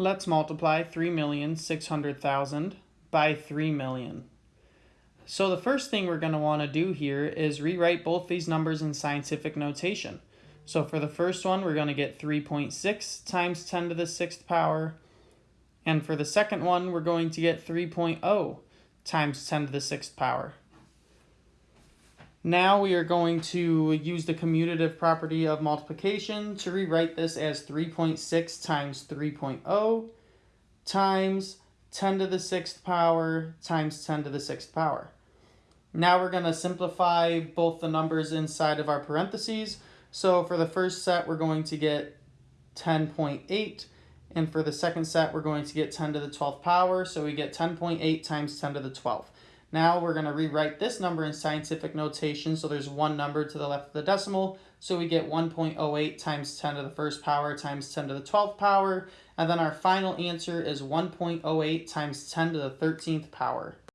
Let's multiply 3,600,000 by 3 million. So the first thing we're going to want to do here is rewrite both these numbers in scientific notation. So for the first one, we're going to get 3.6 times 10 to the sixth power. And for the second one, we're going to get 3.0 times 10 to the sixth power. Now we are going to use the commutative property of multiplication to rewrite this as 3.6 times 3.0 times 10 to the sixth power times 10 to the sixth power. Now we're going to simplify both the numbers inside of our parentheses. So for the first set, we're going to get 10.8. And for the second set, we're going to get 10 to the 12th power. So we get 10.8 times 10 to the 12th. Now we're going to rewrite this number in scientific notation. So there's one number to the left of the decimal. So we get 1.08 times 10 to the first power times 10 to the 12th power. And then our final answer is 1.08 times 10 to the 13th power.